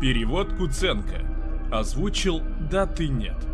Перевод Куценко. Озвучил «Да ты нет».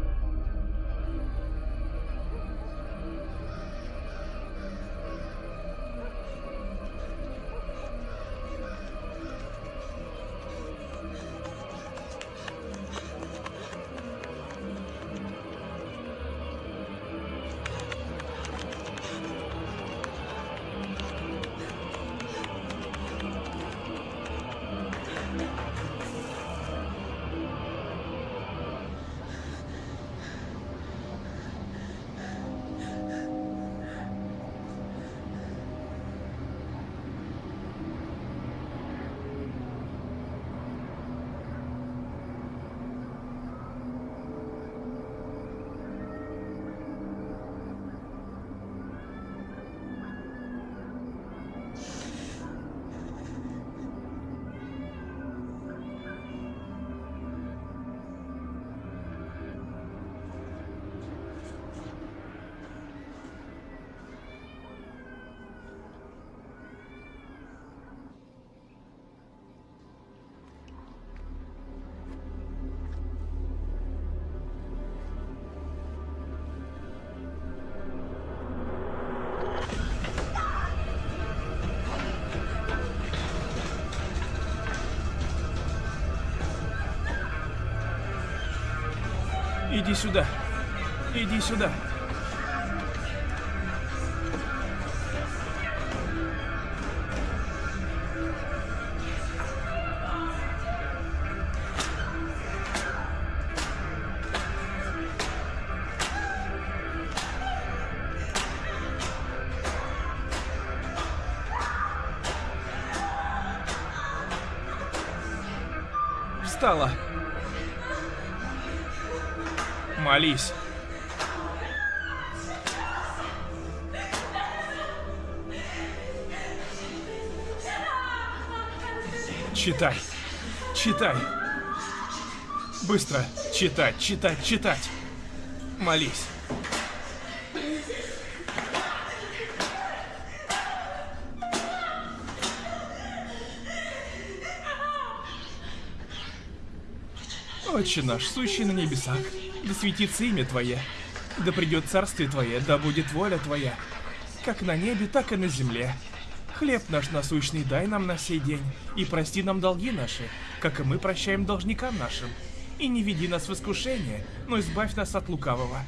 Иди сюда. Иди сюда. Читай. Читай. Быстро. Читать, читать, читать. Молись. Отче наш, сущий на небесах, да светится имя Твое, да придет царствие Твое, да будет воля Твоя, как на небе, так и на земле. Хлеб наш насущный дай нам на сей день, и прости нам долги наши, как и мы прощаем должникам нашим. И не веди нас в искушение, но избавь нас от лукавого.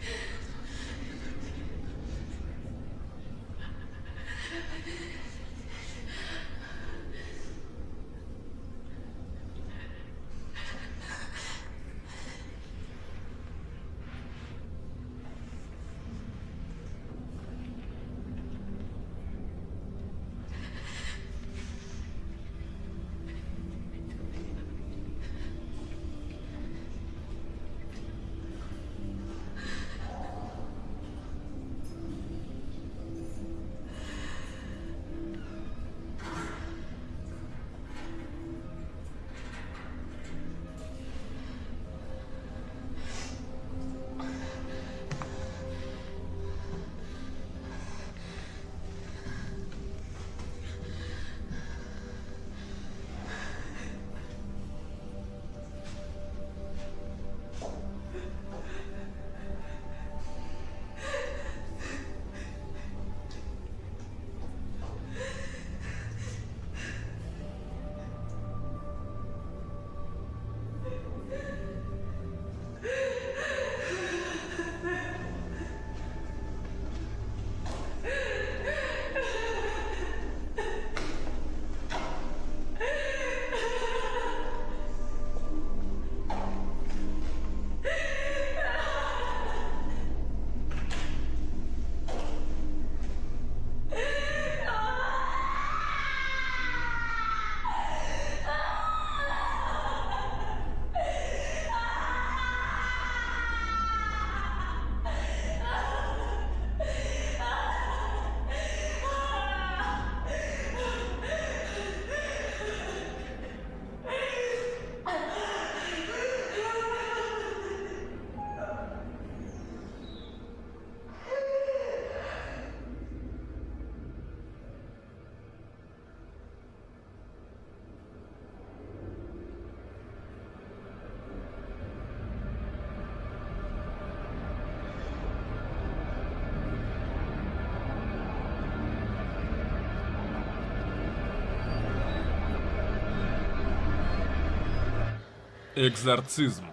Экзорцизм.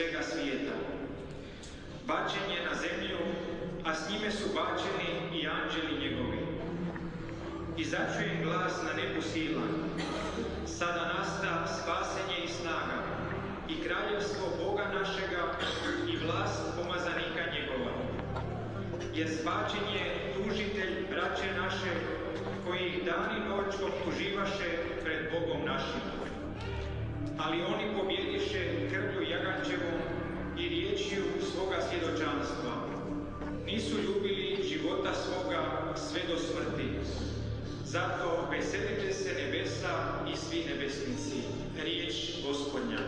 Svega svijeta. Bačen je na zemlju, a s njime su bačeni i anđeli njegovi. I začujem glas na nebu sila. Sada nasta spasenje i snaga, i kraljevstvo Boga našega i vlast pomazanika njegova jer zbačen je tužitelj braće naše, koji ih dan i noć optuživaše pred Bogom našim. Ali oni pobjediše krvlju Jagančevom i riječju svoga svjedočanstva. Nisu ljubili života svoga sve do smrti. Zato veselite se nebesa i svi nebesnici. Riječ gospodnja.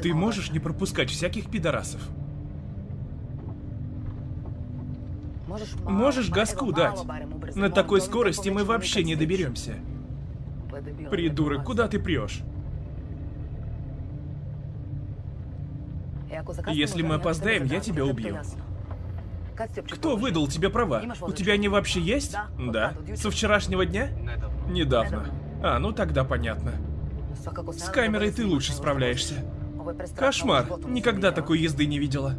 Ты можешь не пропускать всяких пидорасов? Можешь газку дать? На такой скорости мы вообще не доберемся. Придурок, куда ты прешь? Если мы опоздаем, я тебя убью. Кто выдал тебе права? У тебя они вообще есть? Да. Со вчерашнего дня? Недавно. А, ну тогда понятно. С камерой ты лучше справляешься. Кошмар. Никогда такой езды не видела.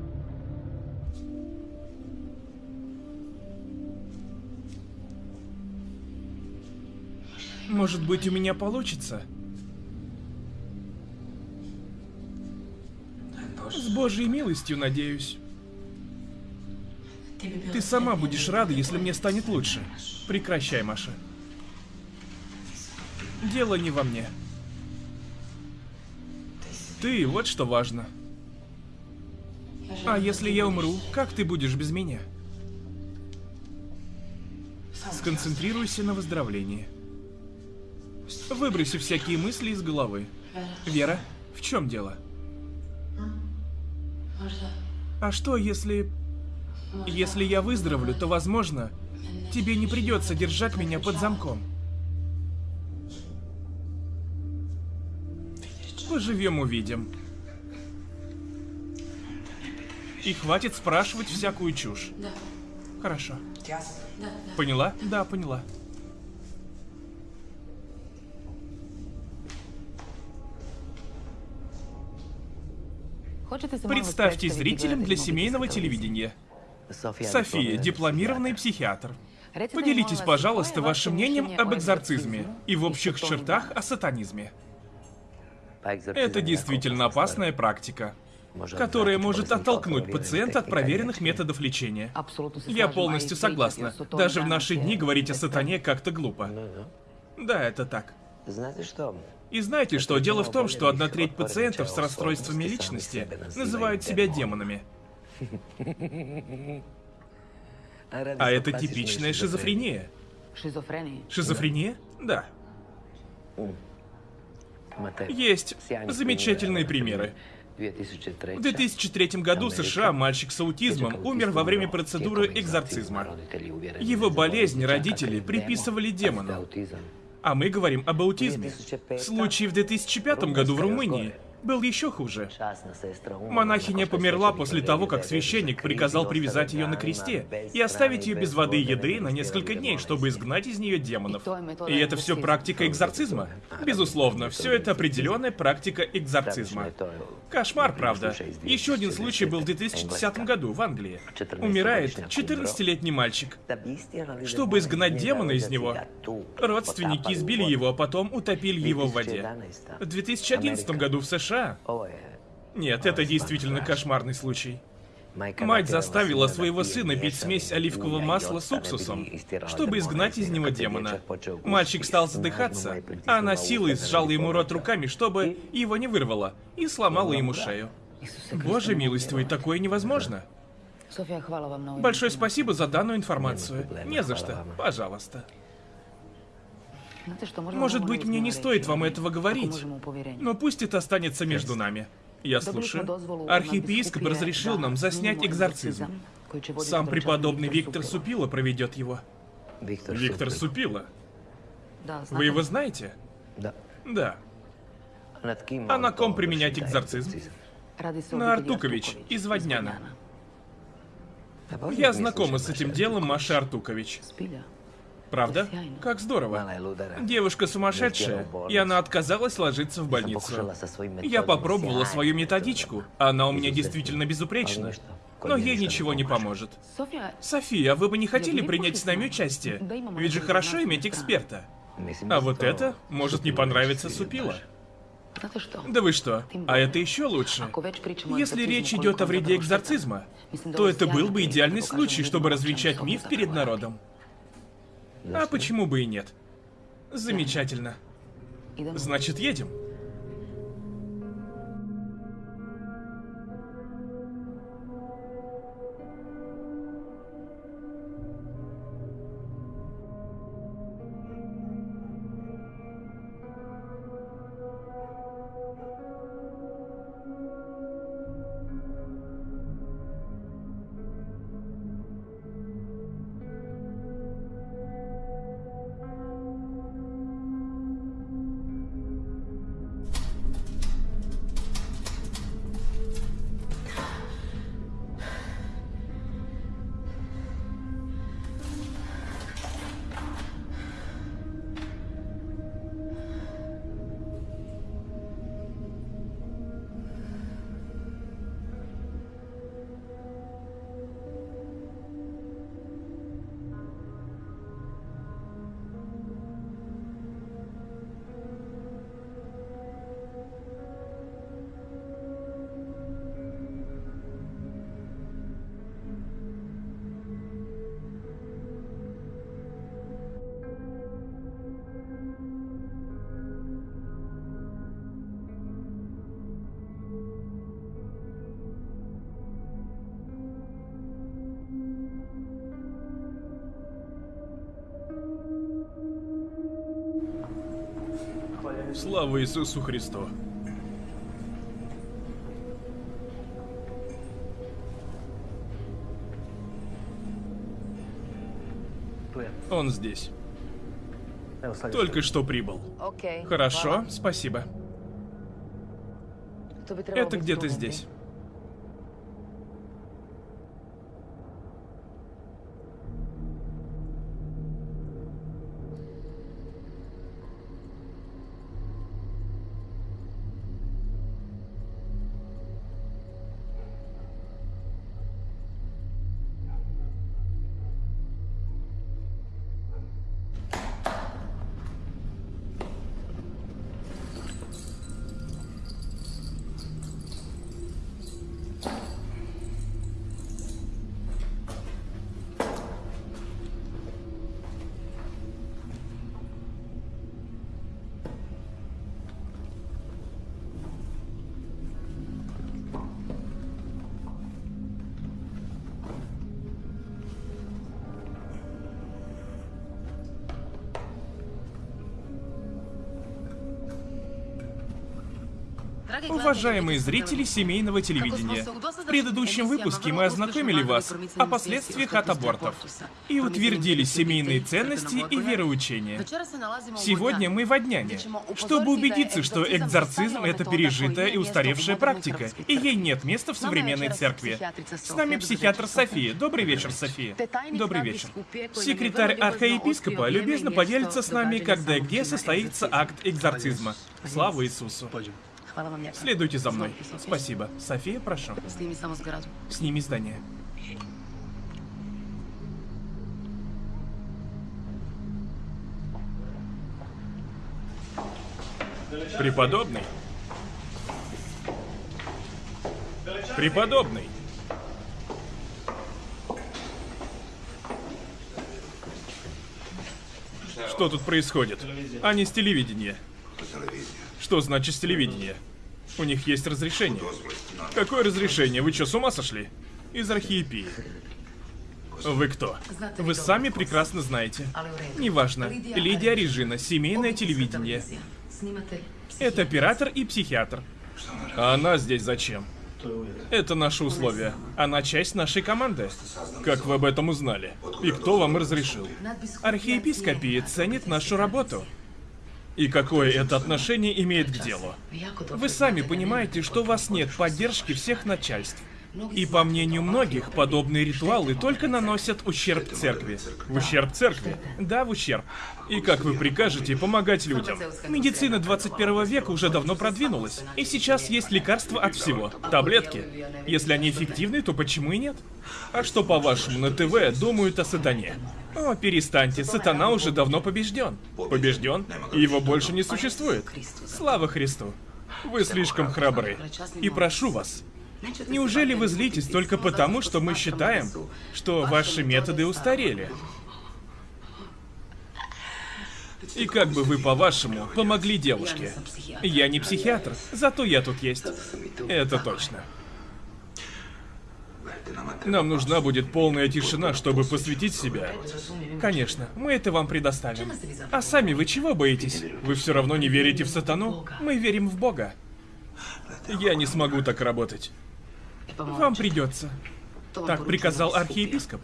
Может быть, у меня получится? С Божьей милостью, надеюсь. Ты сама будешь рада, если мне станет лучше. Прекращай, Маша. Дело не во мне. Ты, вот что важно. А если я умру, как ты будешь без меня? Сконцентрируйся на выздоровлении. Выброси всякие мысли из головы. Вера, в чем дело? А что, если... Если я выздоровлю, то, возможно, тебе не придется держать меня под замком. Поживем увидим. И хватит спрашивать всякую чушь. Да, Хорошо. да, да. Поняла? Да, поняла. Представьте зрителям для семейного телевидения. София, дипломированный психиатр. Поделитесь, пожалуйста, вашим мнением об экзорцизме и в общих чертах о сатанизме. Это действительно опасная практика, которая может оттолкнуть пациента от проверенных методов лечения. Я полностью согласна. Даже в наши дни говорить о сатане как-то глупо. Да, это так. Знаете что? И знаете что? Дело в том, что одна треть пациентов с расстройствами личности называют себя демонами. А это типичная шизофрения. Шизофрения. Шизофрения? Да. Есть замечательные примеры. В 2003 году в США мальчик с аутизмом умер во время процедуры экзорцизма. Его болезнь родители приписывали демону. А мы говорим об аутизме. Случай в 2005 году в Румынии был еще хуже. Монахиня померла после того, как священник приказал привязать ее на кресте и оставить ее без воды и еды на несколько дней, чтобы изгнать из нее демонов. И это все практика экзорцизма? Безусловно, все это определенная практика экзорцизма. Кошмар, правда. Еще один случай был в 2010 году в Англии. Умирает 14-летний мальчик. Чтобы изгнать демона из него, родственники избили его, а потом утопили его в воде. В 2011 году в США нет, это действительно кошмарный случай. Мать заставила своего сына пить смесь оливкового масла с уксусом, чтобы изгнать из него демона. Мальчик стал задыхаться, а она силой сжала ему рот руками, чтобы его не вырвало, и сломала ему шею. Боже милостивый, такое невозможно. Большое спасибо за данную информацию. Не за что. Пожалуйста. Может быть, мне не стоит вам этого говорить. Но пусть это останется между нами. Я слушаю. Архиепископ разрешил нам заснять экзорцизм. Сам преподобный Виктор Супила проведет его. Виктор Супила. Вы его знаете? Да. Да. А на ком применять экзорцизм? На Артукович из Водняна. Я знакома с этим делом Маши Артукович. Правда? Как здорово. Девушка сумасшедшая, и она отказалась ложиться в больницу. Я попробовала свою методичку, она у меня действительно безупречна. Но ей ничего не поможет. София, София, вы бы не хотели принять с нами участие? Ведь же хорошо иметь эксперта. А вот это может не понравиться Супила. Да вы что? А это еще лучше. O Если речь идет о вреде экзорцизма, то это был бы идеальный случай, чтобы развенчать миф перед народом. А почему бы и нет? Замечательно. Значит, едем. Слава Иисусу Христу. Он здесь. Только что прибыл. Хорошо, спасибо. Это где-то здесь. Уважаемые зрители семейного телевидения, в предыдущем выпуске мы ознакомили вас о последствиях от абортов и утвердили семейные ценности и вероучения. Сегодня мы в Одняне, чтобы убедиться, что экзорцизм — это пережитая и устаревшая практика, и ей нет места в современной церкви. С нами психиатр София. Добрый вечер, София. Добрый вечер. Секретарь архиепископа любезно поделится с нами, когда и где состоится акт экзорцизма. Слава Иисусу. Следуйте за мной. Спасибо. София, прошу. Сними здание. Преподобный. Преподобный. Что тут происходит? Они с телевидения. Что значит с телевидения? У них есть разрешение. Какое разрешение? Вы что, с ума сошли? Из архиепии. Вы кто? Вы сами прекрасно знаете. Неважно. Лидия Режина, семейное телевидение. Это оператор и психиатр. А она здесь зачем? Это наши условия. Она часть нашей команды. Как вы об этом узнали? И кто вам разрешил? Архиепископия ценит нашу работу. И какое это отношение имеет к делу? Вы сами понимаете, что у вас нет поддержки всех начальств. И по мнению многих, подобные ритуалы только наносят ущерб церкви. В ущерб церкви? Да, в ущерб. И как вы прикажете помогать людям? Медицина 21 века уже давно продвинулась. И сейчас есть лекарства от всего. Таблетки. Если они эффективны, то почему и нет? А что, по-вашему, на ТВ думают о сатане? О, перестаньте, сатана уже давно побежден. Побежден? И его больше не существует. Слава Христу. Вы слишком храбры. И прошу вас, Неужели вы злитесь только потому, что мы считаем, что ваши методы устарели? И как бы вы, по-вашему, помогли девушке? Я не психиатр, зато я тут есть. Это точно. Нам нужна будет полная тишина, чтобы посвятить себя. Конечно, мы это вам предоставим. А сами вы чего боитесь? Вы все равно не верите в сатану? Мы верим в Бога. Я не смогу так работать. Вам придется. Так приказал архиепископ.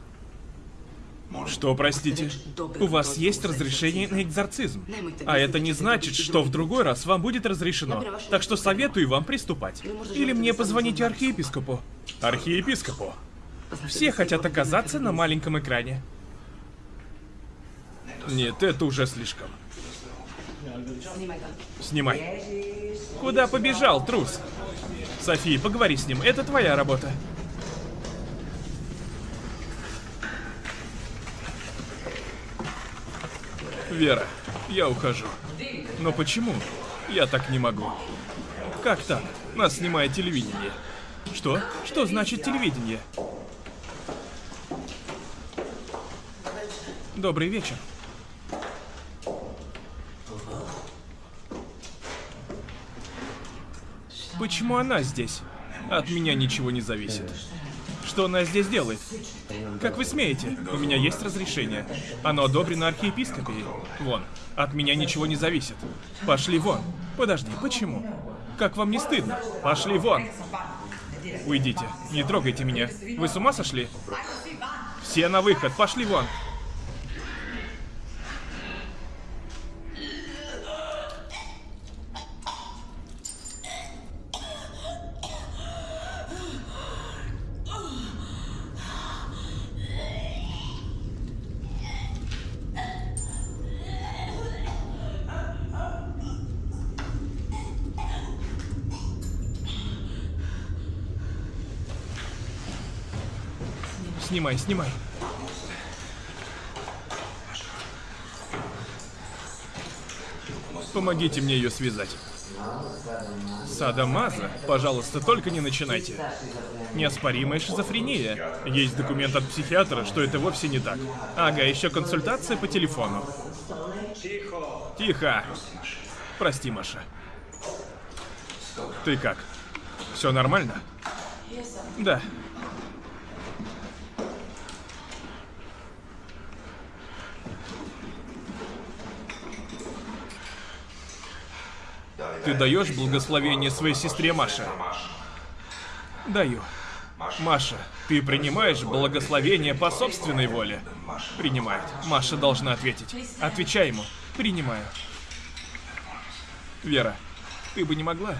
Что, простите? У вас есть разрешение на экзорцизм. А это не значит, что в другой раз вам будет разрешено. Так что советую вам приступать. Или мне позвоните архиепископу. Архиепископу. Все хотят оказаться на маленьком экране. Нет, это уже слишком. Снимай. Куда побежал, трус? София, поговори с ним, это твоя работа. Вера, я ухожу. Но почему? Я так не могу. Как так? Нас снимает телевидение. Что? Что значит телевидение? Добрый вечер. Почему она здесь? От меня ничего не зависит. Что она здесь делает? Как вы смеете? У меня есть разрешение. Оно одобрено архиепископией. Вон. От меня ничего не зависит. Пошли вон. Подожди, почему? Как вам не стыдно? Пошли вон. Уйдите. Не трогайте меня. Вы с ума сошли? Все на выход. Пошли вон. Снимай, снимай. Помогите мне ее связать. Садомаза? Пожалуйста, только не начинайте. Неоспоримая шизофрения. Есть документ от психиатра, что это вовсе не так. Ага, еще консультация по телефону. Тихо. Прости, Маша. Ты как? Все нормально? Да. Ты даешь благословение своей сестре Маше? Даю. Маша, ты принимаешь благословение по собственной воле? Принимает. Маша должна ответить. Отвечай ему. Принимаю. Вера, ты бы не могла?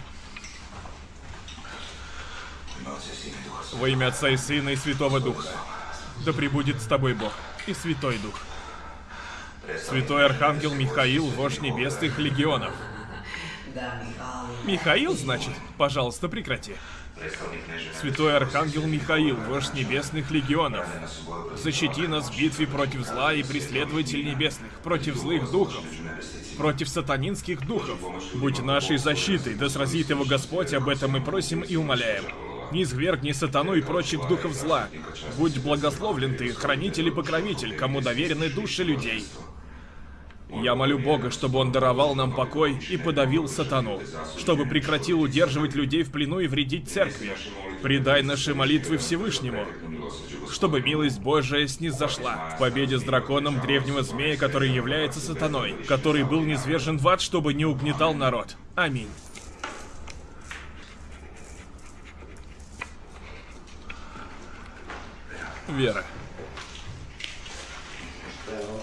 Во имя Отца и Сына и Святого Духа. Да пребудет с тобой Бог и Святой Дух. Святой Архангел Михаил, вождь небесных легионов. Михаил, значит? Пожалуйста, прекрати. Святой Архангел Михаил, вождь небесных легионов, защити нас в битве против зла и преследователь небесных, против злых духов, против сатанинских духов. Будь нашей защитой, да сразит его Господь, об этом мы просим и умоляем. Не извергни сатану и прочих духов зла. Будь благословлен ты, хранитель и покровитель, кому доверены души людей. Я молю Бога, чтобы Он даровал нам покой и подавил сатану, чтобы прекратил удерживать людей в плену и вредить церкви. Предай наши молитвы Всевышнему, чтобы милость Божия снизошла в победе с драконом древнего змея, который является сатаной, который был низвержен в ад, чтобы не угнетал народ. Аминь. Вера.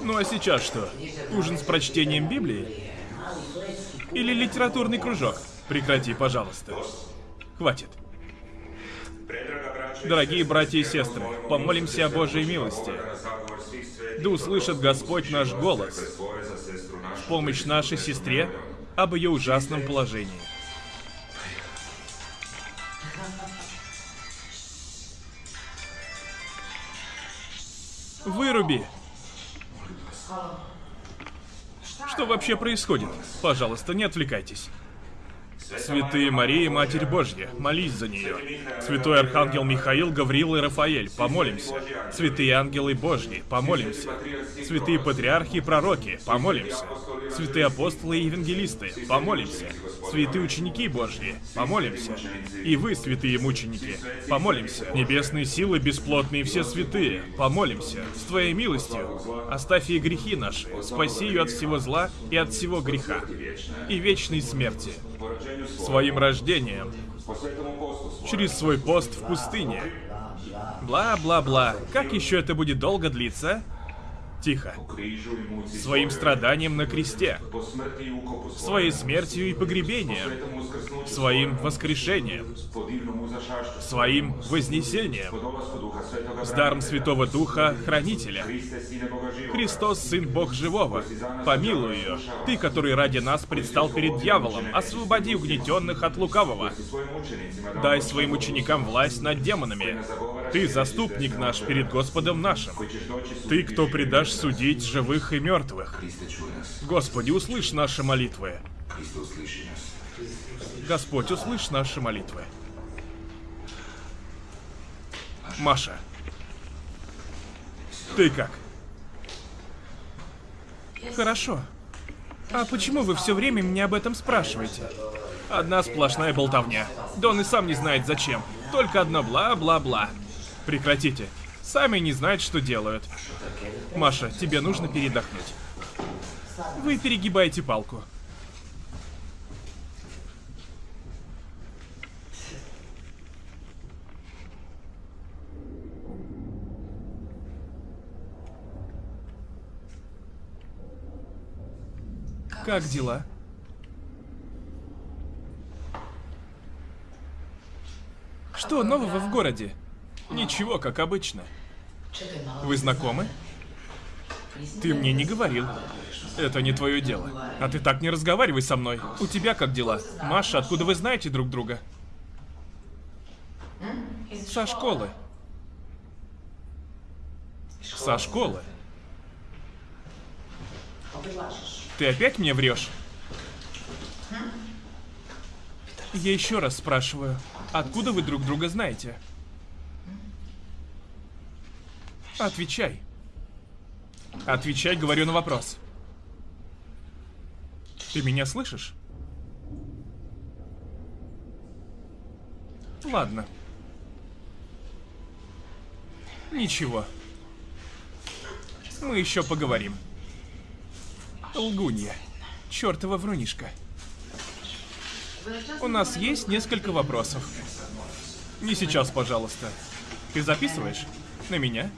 Ну а сейчас что? Ужин с прочтением Библии? Или литературный кружок? Прекрати, пожалуйста. Хватит. Дорогие братья и сестры, помолимся о Божьей милости. Да услышит Господь наш голос в помощь нашей сестре об ее ужасном положении. Выруби! Что вообще происходит? Пожалуйста, не отвлекайтесь. Святые Мария, Матерь Божья, молись за нее. Святой Архангел Михаил, Гавриил и Рафаэль, помолимся. Святые ангелы Божьи, помолимся. Святые патриархи и пророки, помолимся. Святые апостолы и евангелисты, помолимся. Святые ученики Божьи, помолимся. И вы, святые мученики, помолимся. Небесные силы, бесплотные все святые, помолимся. С Твоей милостью оставь ей грехи наши, спаси ее от всего зла и от всего греха и вечной смерти своим рождением через свой пост в пустыне. Бла-бла-бла. Как еще это будет долго длиться? Тихо. Своим страданием на кресте. Своей смертью и погребением. Своим воскрешением. Своим вознесением. С даром Святого Духа, Хранителя. Христос, Сын Бог Живого, помилуй ее. Ты, который ради нас предстал перед дьяволом, освободи угнетенных от лукавого. Дай своим ученикам власть над демонами. Ты заступник наш перед Господом нашим. Ты, кто предашь судить живых и мертвых. Господи, услышь наши молитвы. Господь, услышь наши молитвы. Маша. Ты как? Хорошо. А почему вы все время меня об этом спрашиваете? Одна сплошная болтовня. Да он и сам не знает зачем. Только одно бла-бла-бла. Прекратите. Сами не знают, что делают. Маша, тебе нужно передохнуть. Вы перегибаете палку. Как дела? Что нового в городе? Ничего, как обычно. Вы знакомы? Ты мне не говорил. Это не твое дело. А ты так не разговаривай со мной. У тебя как дела? Маша, откуда вы знаете друг друга? Со школы. Со школы. Ты опять мне врешь? Я еще раз спрашиваю, откуда вы друг друга знаете? Отвечай. Отвечай, говорю на вопрос. Ты меня слышишь? Ладно. Ничего. Мы еще поговорим. Лгунья. Чёртова врунишка. У нас есть несколько вопросов. Не сейчас, пожалуйста. Ты записываешь? На меня?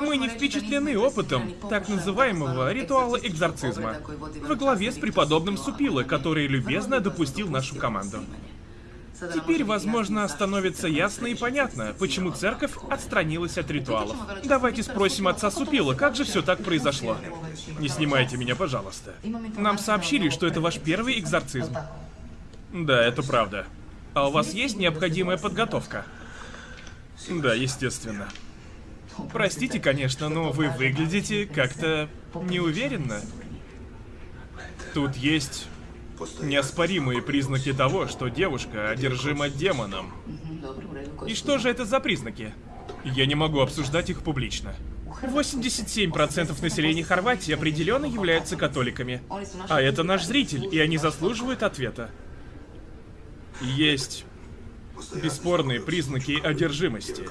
Мы не впечатлены опытом так называемого ритуала экзорцизма во главе с преподобным Супилы, который любезно допустил нашу команду. Теперь, возможно, становится ясно и понятно, почему церковь отстранилась от ритуалов. Давайте спросим отца Супила, как же все так произошло. Не снимайте меня, пожалуйста. Нам сообщили, что это ваш первый экзорцизм. Да, это правда. А у вас есть необходимая подготовка? Да, естественно. Простите, конечно, но вы выглядите как-то неуверенно. Тут есть неоспоримые признаки того, что девушка одержима демоном. И что же это за признаки? Я не могу обсуждать их публично. 87% населения Хорватии определенно являются католиками. А это наш зритель, и они заслуживают ответа. Есть бесспорные признаки одержимости.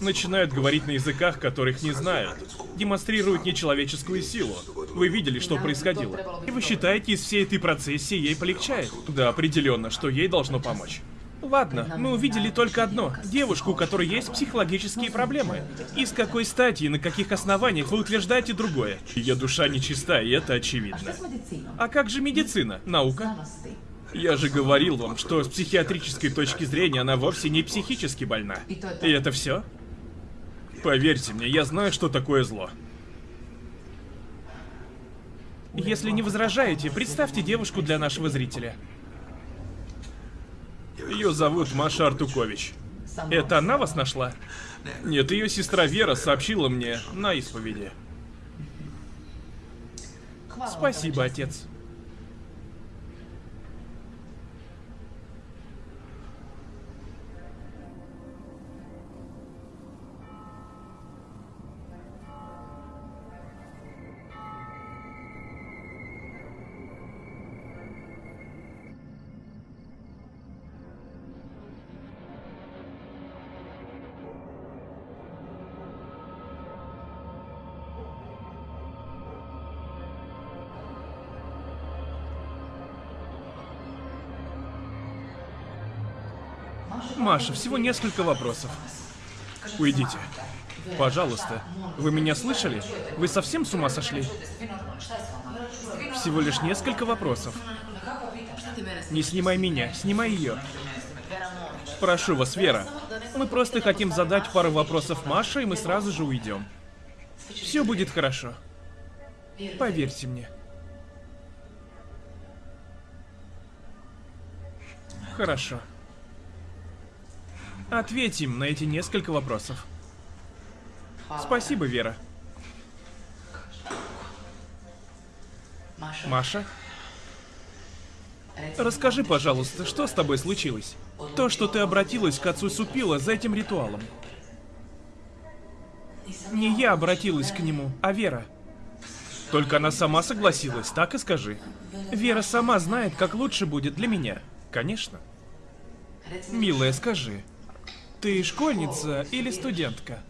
Начинают говорить на языках, которых не знают. Демонстрируют нечеловеческую силу. Вы видели, что происходило. И вы считаете, из всей этой процессии ей полегчает? Да, определенно, что ей должно помочь. Ладно, мы увидели только одно. Девушку, у которой есть психологические проблемы. И с какой стати и на каких основаниях вы утверждаете другое? Ее душа нечиста, и это очевидно. А как же медицина? Наука? Я же говорил вам, что с психиатрической точки зрения она вовсе не психически больна. И это все? Поверьте мне, я знаю, что такое зло. Если не возражаете, представьте девушку для нашего зрителя. Ее зовут Маша Артукович. Это она вас нашла? Нет, ее сестра Вера сообщила мне на исповеди. Спасибо, отец. Маша, всего несколько вопросов. Уйдите. Пожалуйста. Вы меня слышали? Вы совсем с ума сошли? Всего лишь несколько вопросов. Не снимай меня, снимай ее. Прошу вас, Вера. Мы просто хотим задать пару вопросов Маше, и мы сразу же уйдем. Все будет хорошо. Поверьте мне. Хорошо. Ответим на эти несколько вопросов. Спасибо, Вера. Маша? Расскажи, пожалуйста, что с тобой случилось? То, что ты обратилась к отцу Супила за этим ритуалом. Не я обратилась к нему, а Вера. Только она сама согласилась, так и скажи. Вера сама знает, как лучше будет для меня. Конечно. Милая, скажи, Ты школьница или студентка?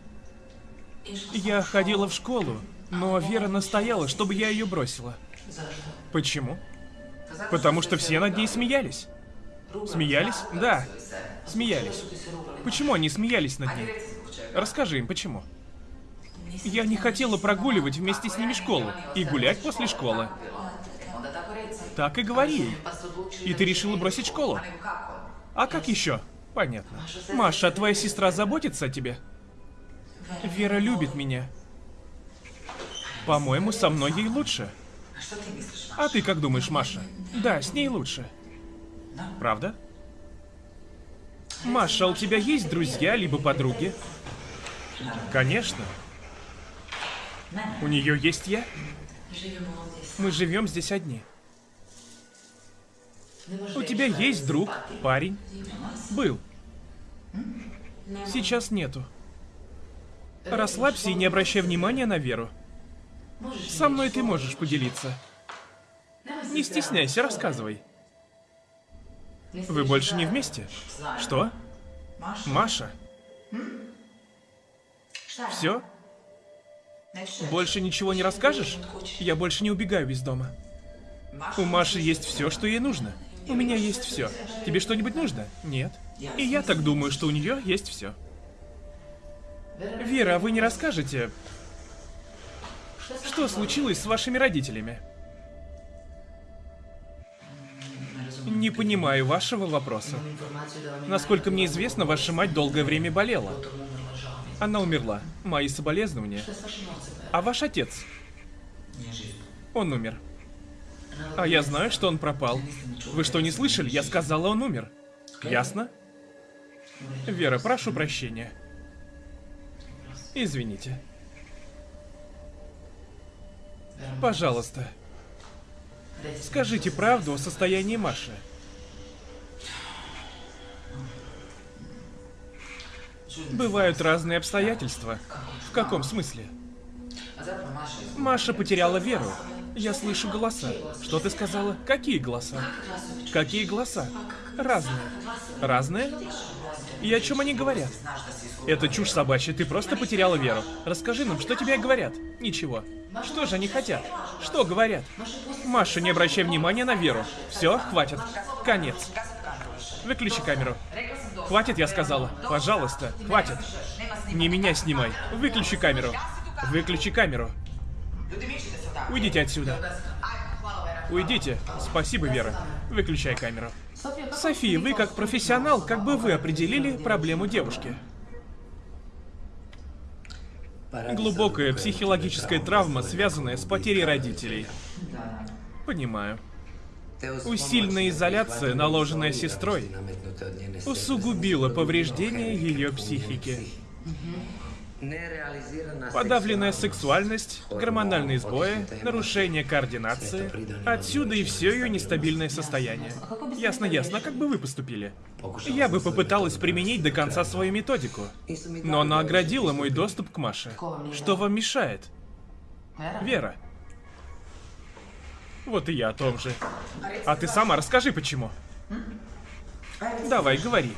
Я ходила в школу, но Вера настояла, чтобы я ее бросила. Почему? Потому что все над ней смеялись. Смеялись? Да, смеялись. Почему они смеялись над ней? Расскажи им, почему. Я не хотела прогуливать вместе с ними школу и гулять после школы. Так и говори. И ты решила бросить школу? А как еще? Понятно. Маша, твоя сестра заботится о тебе? Вера любит меня. По-моему, со мной ей лучше. А ты как думаешь, Маша? Да, с ней лучше. Правда? Маша, а у тебя есть друзья либо подруги? Конечно. У нее есть я? Мы живем здесь одни. У тебя есть друг, парень? Был. Сейчас нету. Расслабься и не обращай внимания на Веру. Со мной ты можешь поделиться. Не стесняйся, рассказывай. Вы больше не вместе? Что? Маша? Все? Больше ничего не расскажешь? Я больше не убегаю из дома. У Маши есть все, что ей нужно. У меня есть все. Тебе что-нибудь нужно? Нет. И я так думаю, что у нее есть все. Вера, а вы не расскажете, что случилось с вашими родителями? Не понимаю вашего вопроса. Насколько мне известно, ваша мать долгое время болела. Она умерла. Мои соболезнования. А ваш отец? Он умер. А я знаю, что он пропал. Вы что, не слышали? Я сказала, он умер. Ясно? Вера, прошу прощения. Извините. Пожалуйста. Скажите правду о состоянии Маши. Бывают разные обстоятельства. В каком смысле? Маша потеряла веру. Я слышу голоса. Что ты сказала? Какие голоса? Какие голоса? Разные. Разные? И о чем они говорят? Это чушь собачья, ты просто потеряла веру. Расскажи нам, что тебе говорят? Ничего. Что же они хотят? Что говорят? Маша, не обращай внимания на веру. Все, хватит. Конец. Выключи камеру. Хватит, я сказала. Пожалуйста, хватит. Не меня снимай. Выключи камеру. Выключи камеру. Уйдите отсюда. Уйдите. Спасибо, Вера. Выключай камеру. София, вы как профессионал, как бы вы определили проблему девушки? Глубокая психологическая травма, связанная с потерей родителей. Понимаю. Усиленная изоляция, наложенная сестрой, усугубила повреждение ее психики. Подавленная сексуальность, гормональные сбои, нарушение координации. Отсюда и все ее нестабильное состояние. Ясно, ясно, как бы вы поступили? Я бы попыталась применить до конца свою методику. Но она оградила мой доступ к Маше. Что вам мешает? Вера. Вот и я о том же. А ты сама расскажи, почему. Давай, говори.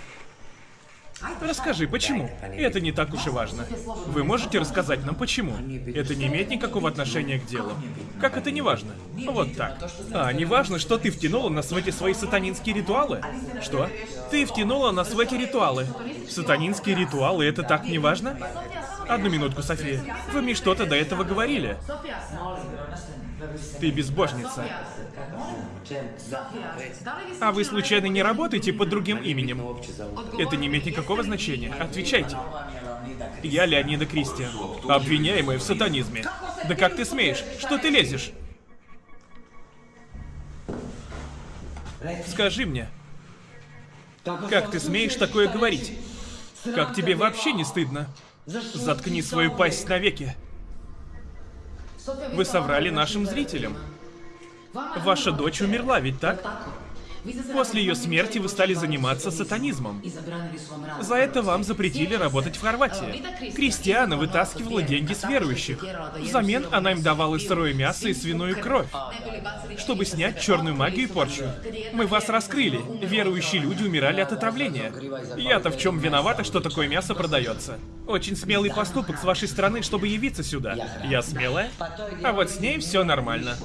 Расскажи, почему? Это не так уж и важно. Вы можете рассказать нам, почему? Это не имеет никакого отношения к делу. Как это не важно? Вот так. А, не важно, что ты втянула нас в эти свои сатанинские ритуалы? Что? Ты втянула нас в эти ритуалы. Сатанинские ритуалы, это так не важно? Одну минутку, София. Вы мне что-то до этого говорили. Ты безбожница. А вы случайно не работаете под другим именем? Это не имеет никакого значения. Отвечайте. Я Леонида Кристиан, обвиняемая в сатанизме. Да как ты смеешь? Что ты лезешь? Скажи мне, как ты смеешь такое говорить? Как тебе вообще не стыдно? Заткни свою пасть навеки. Вы соврали нашим зрителям. Ваша дочь умерла, ведь так? После ее смерти вы стали заниматься сатанизмом. За это вам запретили работать в Хорватии. Кристиана вытаскивала деньги с верующих. Взамен она им давала сырое мясо и свиную кровь, чтобы снять черную магию и порчу. Мы вас раскрыли. Верующие люди умирали от отравления. Я-то в чем виновата, что такое мясо продается? Очень смелый поступок с вашей стороны, чтобы явиться сюда. Я смелая? А вот с ней все нормально.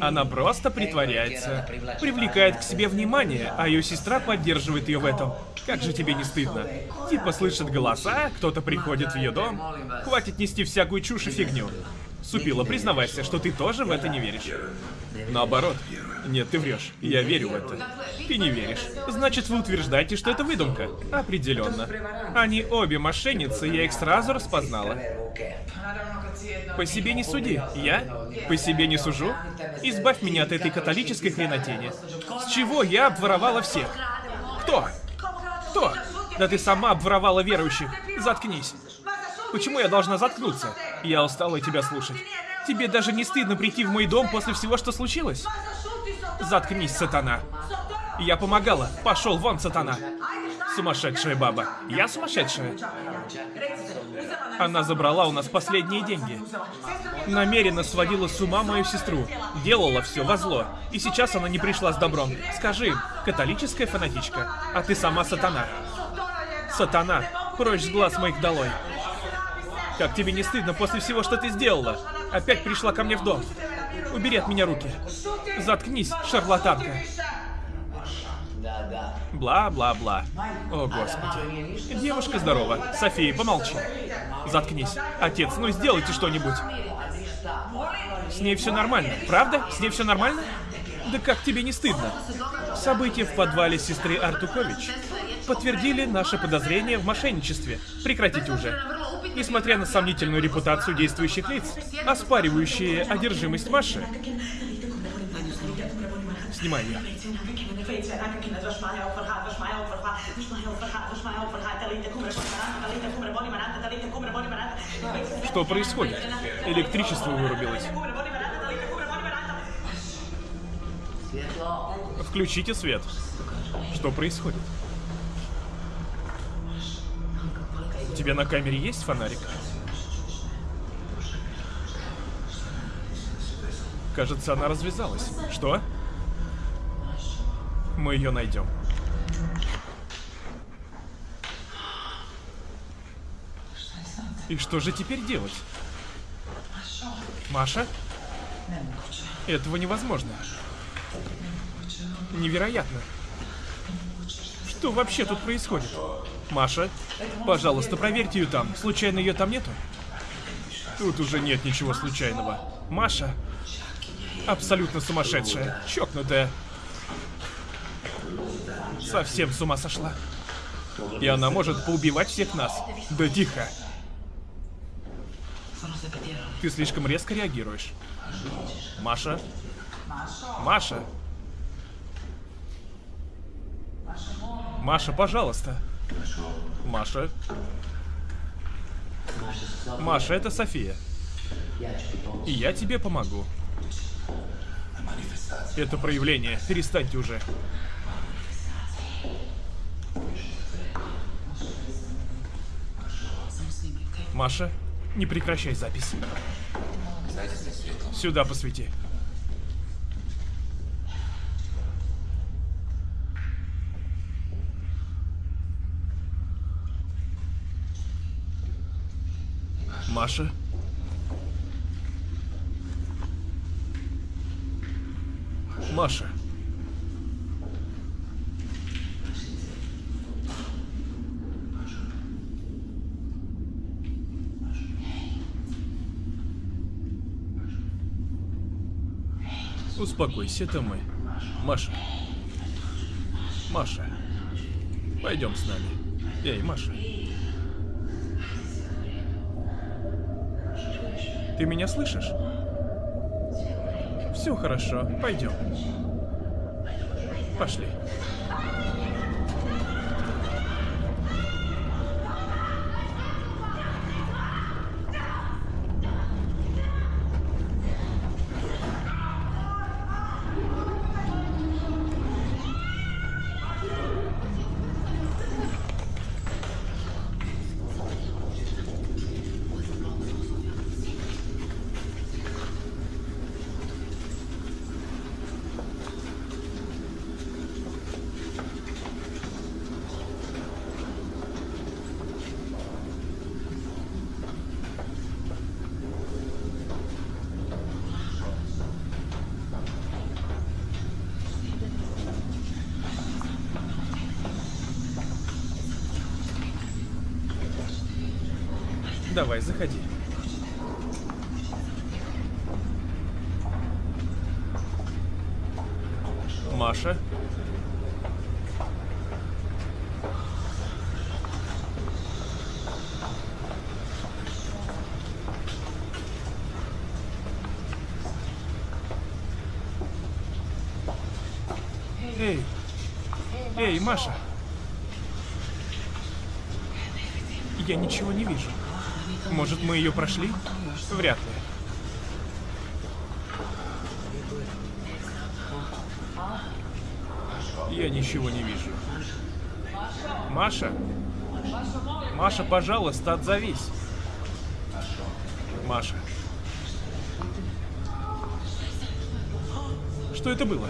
Она просто притворяется. Привлекает к себе внимание, а ее сестра поддерживает ее в этом. Как же тебе не стыдно? Типа слышит голоса, кто-то приходит в ее дом. Хватит нести всякую чушь и фигню. Супила, признавайся, что ты тоже в это не веришь. Наоборот. Нет, ты врешь. Я верю в это. Ты не веришь. Значит, вы утверждаете, что это выдумка? Определенно. Они обе мошенницы, я их сразу распознала. По себе не суди. Я? По себе не сужу? Избавь меня от этой католической хренотени. С чего я обворовала всех? Кто? Кто? Да ты сама обворовала верующих. Заткнись. Почему я должна заткнуться? Я устала тебя слушать. Тебе даже не стыдно прийти в мой дом после всего, что случилось? Заткнись, сатана. Я помогала. Пошел вон, сатана. Сумасшедшая баба. Я сумасшедшая? Она забрала у нас последние деньги. Намеренно сводила с ума мою сестру. Делала все во зло. И сейчас она не пришла с добром. Скажи, католическая фанатичка, а ты сама сатана. Сатана, прочь с глаз моих долой. Как тебе не стыдно после всего, что ты сделала? Опять пришла ко мне в дом. Убери от меня руки. Заткнись, шарлатанка. Бла-бла-бла. О, господи. Девушка здорова. София, помолчи. Заткнись. Отец, ну сделайте что-нибудь. С ней все нормально, правда? С ней все нормально? Да как тебе не стыдно? События в подвале сестры Артукович подтвердили наше подозрение в мошенничестве. Прекратите уже. Несмотря на сомнительную репутацию действующих лиц, оспаривающие одержимость Маши. Снимай ее. Что происходит? Электричество вырубилось. Включите свет. Что происходит? У тебя на камере есть фонарик? Кажется, она развязалась. Что? Мы ее найдем. И что же теперь делать? Маша? Этого невозможно. Невероятно. Что вообще тут происходит? Маша, пожалуйста, проверьте ее там. Случайно ее там нету? Тут уже нет ничего случайного. Маша абсолютно сумасшедшая, чокнутая. Совсем с ума сошла. И она может поубивать всех нас. Да тихо. Ты слишком резко реагируешь. Маша? Маша? Маша, пожалуйста. Маша? Маша, это София. И я тебе помогу. Это проявление. Перестаньте уже. Маша, не прекращай запись. Сюда посвети. Маша? Маша. Успокойся, это мы. Маша. Маша. Пойдем с нами. Эй, Маша. Ты меня слышишь? Все хорошо, пойдем. Пошли. Давай, заходи. Маша. Эй! Эй, Маша! Я ничего не вижу. Может, мы ее прошли? Вряд ли. Я ничего не вижу. Маша? Маша, пожалуйста, отзовись. Маша. Что это было?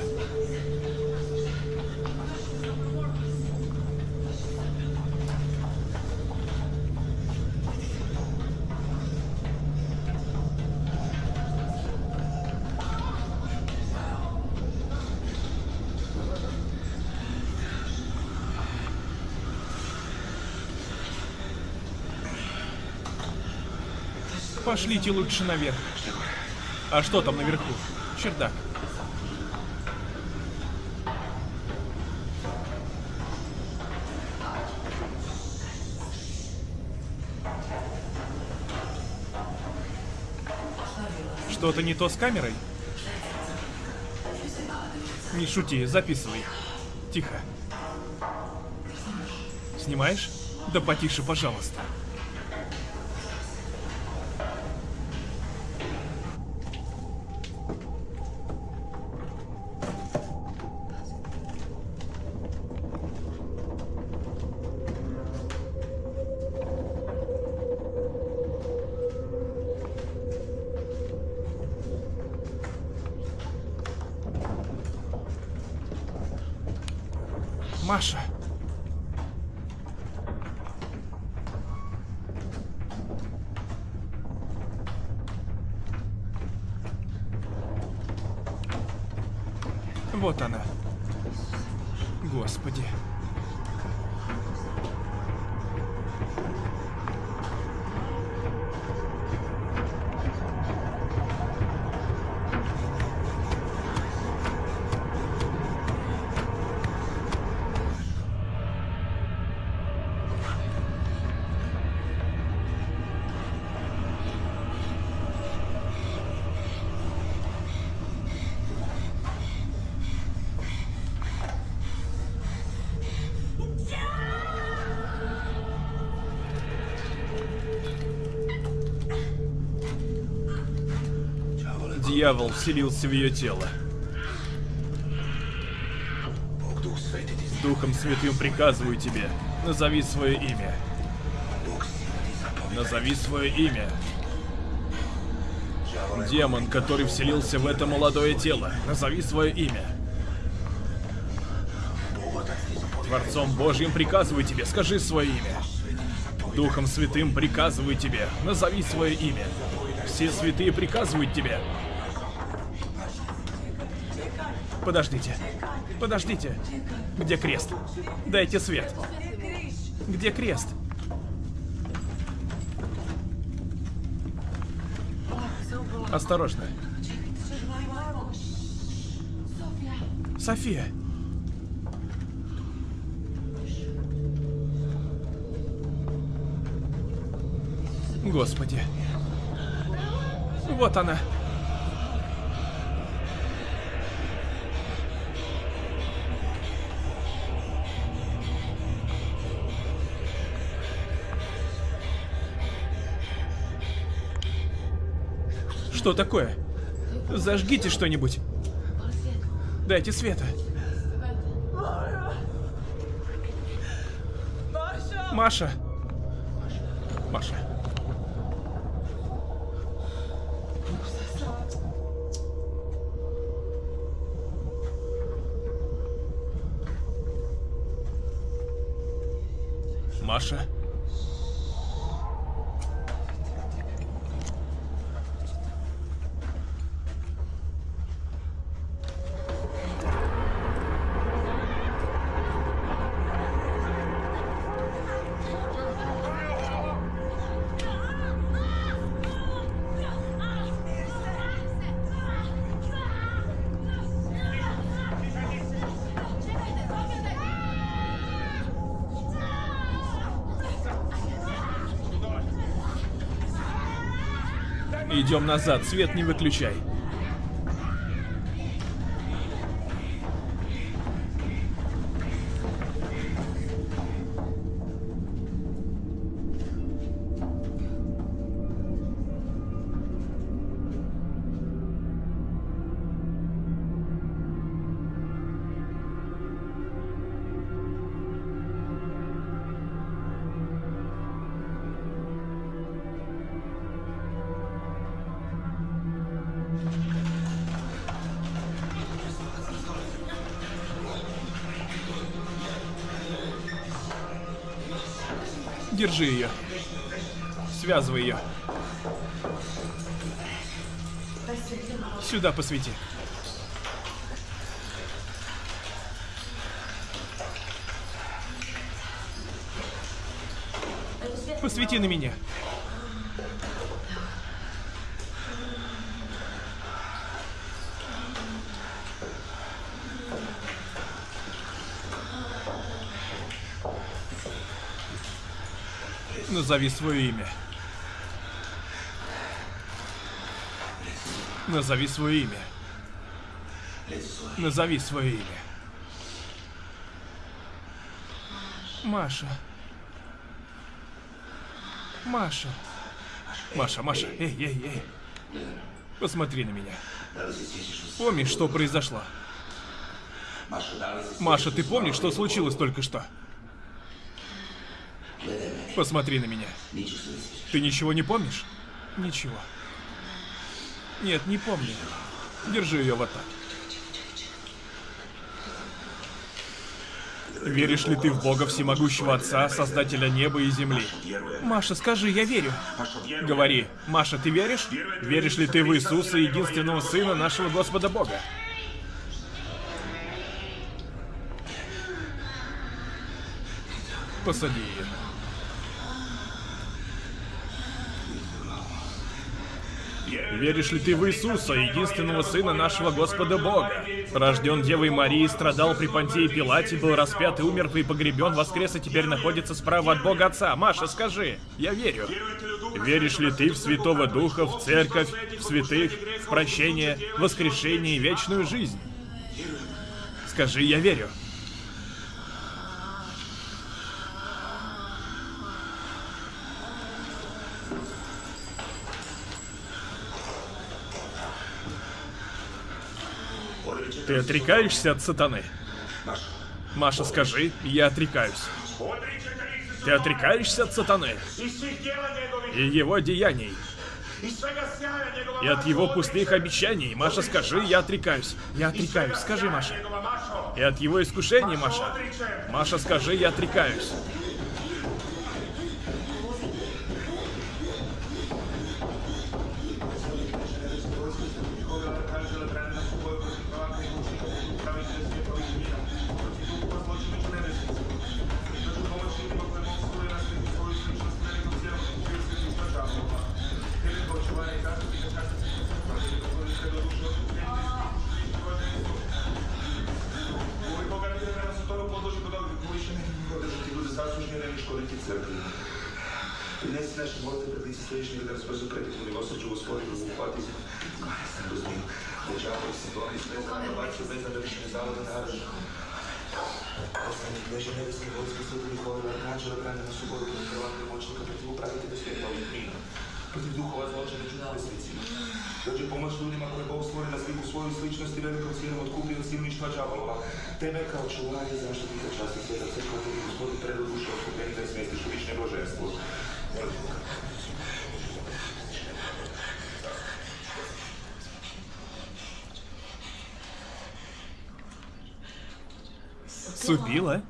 Пошлите лучше наверх. А что там наверху? Чердак. Что-то не то с камерой? Не шути, записывай. Тихо. Снимаешь? Да потише, пожалуйста. Дьявол вселился в ее тело. Духом Святым приказываю тебе, назови свое имя. Назови свое имя. Демон, который вселился в это молодое тело, назови свое имя. Творцом Божьим приказываю тебе, скажи свое имя. Духом Святым приказываю тебе, назови свое имя. Все святые приказывают тебе. Подождите. Подождите. Где крест? Дайте свет. Где крест? Осторожно. София. Господи. Вот она. Что такое? Зажгите что-нибудь. Дайте света. Маша. Маша. Идем назад, свет не выключай. Связывай ее. Сюда посвети. Посвети на меня. Назови свое имя. Назови свое имя. Назови свое имя. Маша. Маша. Маша, Маша, эй, эй, эй. Посмотри на меня. Помнишь, что произошло? Маша, ты помнишь, что случилось только что? Посмотри на меня. Ты ничего не помнишь? Ничего. Нет, не помню. Держи ее вот так. Веришь ли ты в Бога Всемогущего Отца, Создателя неба и земли? Маша, скажи, я верю. Говори, Маша, ты веришь? Веришь ли ты в Иисуса, единственного Сына нашего Господа Бога? Посади ее. Веришь ли ты в Иисуса, единственного Сына нашего Господа Бога? Рожден Девой Марии, страдал при Понтии Пилате, был распят и умер и погребен, воскрес и теперь находится справа от Бога Отца. Маша, скажи, я верю. Веришь ли ты в Святого Духа, в Церковь, в святых, в прощение, воскрешение и вечную жизнь? Скажи, я верю. Ты отрекаешься от сатаны? Маша, скажи, я отрекаюсь. Ты отрекаешься от сатаны и его деяний, и от его пустых обещаний. Маша, скажи, я отрекаюсь. Я отрекаюсь. Скажи, Маша. И от его искушений, Маша. Маша, скажи, я отрекаюсь. Принеси наші молитви при лиці стоїчні від розпису критику милосердю Господи, вихвати розумів. Дечаво, ситуації, спеця, бачу, спеця, вирішення заводи, народу. Останні книжі небесні, Господи, Святий Миколи, Арканджела, Брання на суботу, відкривати мочника, проти управити до світла, Амінь. Проти духова злочина, чудові світі. Dođe pomoć ljudima koje Bog stvori na sliku svoju sličnost i velikom silom otkupio od silništva džavolova. Tebe kao čuvar i zaštitnika časti sveta crkva tebi gospodu predu duše otkupljeni da je smestiš u višnje blaženstvo. Molim Boga. Супила?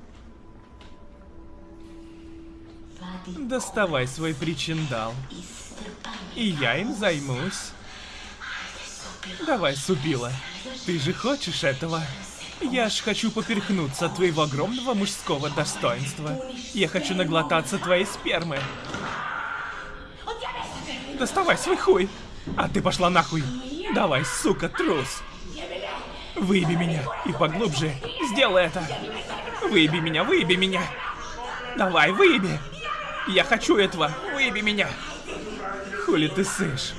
Доставай свой причиндал. И я им займусь. Давай, Субила. Ты же хочешь этого? Я ж хочу поперхнуться от твоего огромного мужского достоинства. Я хочу наглотаться твоей спермы. Доставай свой хуй. А ты пошла нахуй. Давай, сука, трус. Выеби меня и поглубже. Сделай это. Выеби меня, выеби меня. Давай, выеби. Я хочу этого. Выеби меня. Хули ты сышь?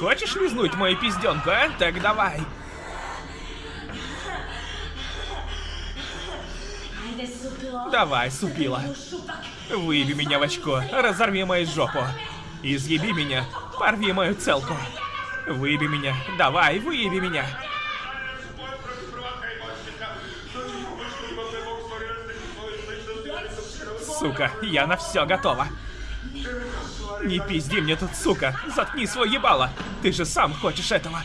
Хочешь лизнуть мою пизденку, а? Так давай. Давай, супила. Выеби меня в очко, разорви мою жопу. Изъеби меня, порви мою целку. Выеби меня, давай, выеби меня. Сука, я на все готова. Не пизди мне тут, сука. Заткни свой ебало. Ты же сам хочешь этого.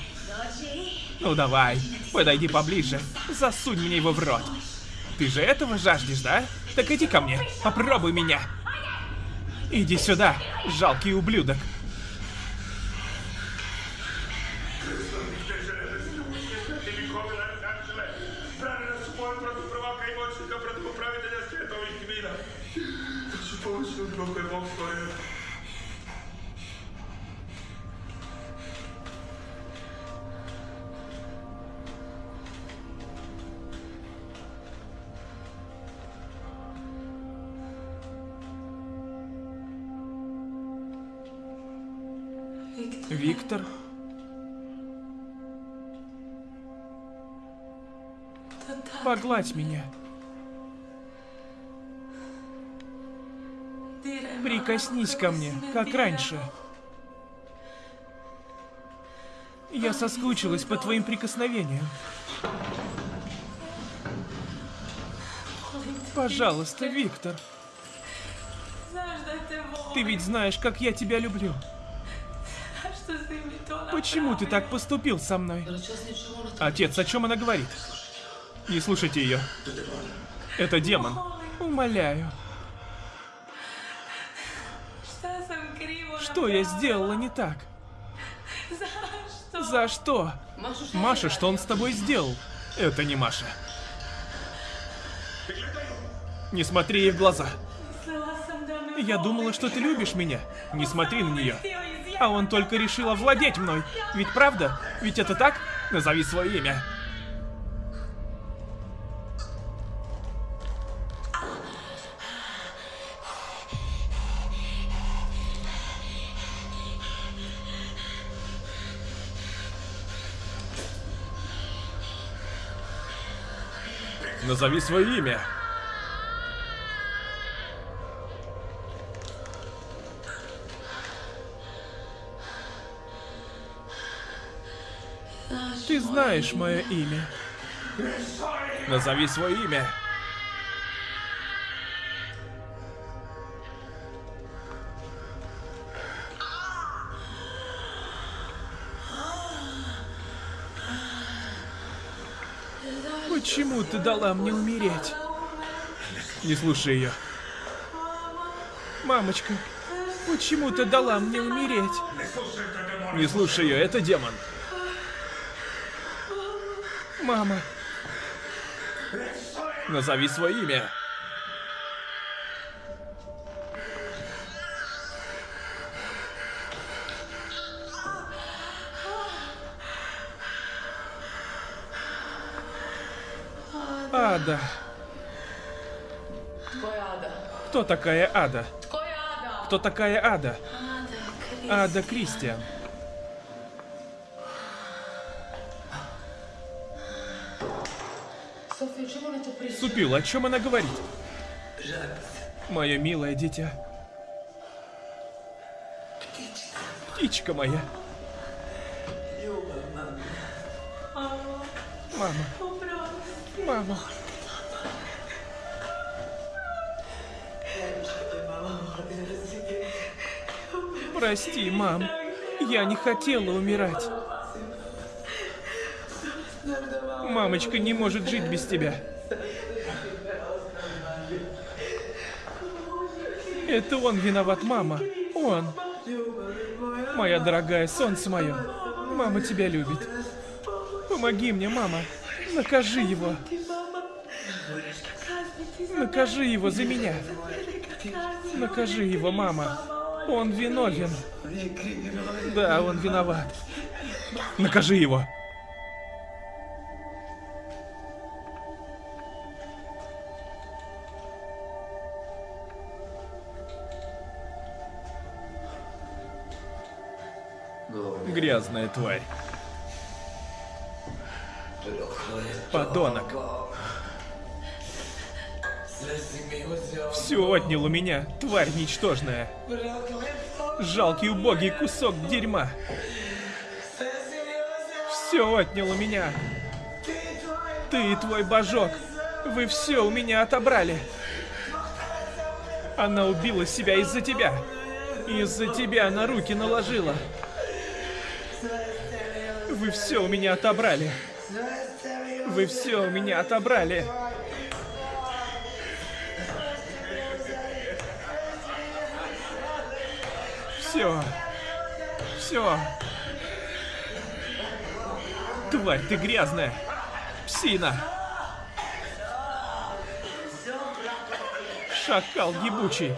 Ну давай, подойди поближе. Засунь мне его в рот. Ты же этого жаждешь, да? Так иди ко мне, попробуй меня. Иди сюда, жалкий ублюдок. Виктор? Погладь меня. Прикоснись ко мне, как раньше. Я соскучилась по твоим прикосновениям. Пожалуйста, Виктор. Ты ведь знаешь, как я тебя люблю. Почему ты так поступил со мной? Отец, о чем она говорит? Не слушайте ее. Это демон. Умоляю. Что я сделала не так? За что? Маша, что он с тобой сделал? Это не Маша. Не смотри ей в глаза. Я думала, что ты любишь меня. Не смотри на нее. А он только решил овладеть мной. Ведь правда? Ведь это так? Назови свое имя. Назови свое имя. Знаешь мое имя. Назови свое имя. Почему ты дала мне умереть? Не слушай ее. Мамочка, почему ты дала мне умереть? Не слушай ее, это демон. Мама. Назови свое имя. Ада. Кто такая Ада? Кто такая Ада? Ада Кристиан. Супил, о чем она говорит? Мое милое дитя. Птичка моя. Мама. Мама. Прости, мам. Я не хотела умирать. Мамочка не может жить без тебя. Это он виноват, мама. Он. Моя дорогая, солнце мое. Мама тебя любит. Помоги мне, мама. Накажи его. Накажи его за меня. Накажи его, мама. Он виновен. Да, он виноват. Накажи его. Грязная тварь. Подонок. Все отнял у меня, тварь ничтожная. Жалкий убогий кусок дерьма. Все отнял у меня. Ты и твой божок. Вы все у меня отобрали. Она убила себя из-за тебя. Из-за тебя на руки наложила. Вы все у меня отобрали. Вы все у меня отобрали. Все. Все. Тварь, ты грязная. Псина. Шакал ебучий.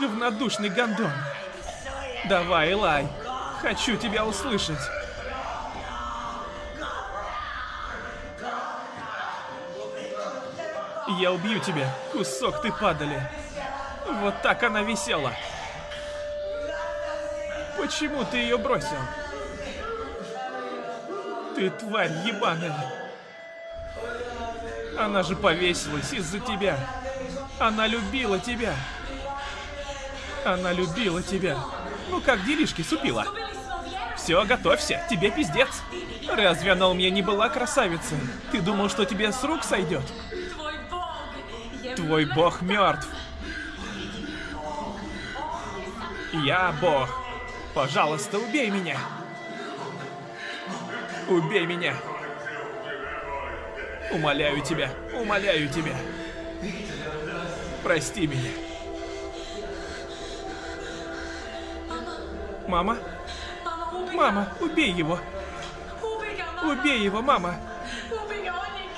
Говнодушный гондон. Давай, лай. Хочу тебя услышать. Я убью тебя, кусок ты падали. Вот так она висела. Почему ты ее бросил? Ты тварь ебаная. Она же повесилась из-за тебя. Она любила тебя. Она любила тебя. Ну как делишки, супила? Все, готовься, тебе пиздец. Разве она у меня не была красавицей? Ты думал, что тебе с рук сойдет? Твой бог мертв. Я бог. Пожалуйста, убей меня. Убей меня. Умоляю тебя, умоляю тебя. Прости меня. Мама? Мама, убей его. Убей его, мама.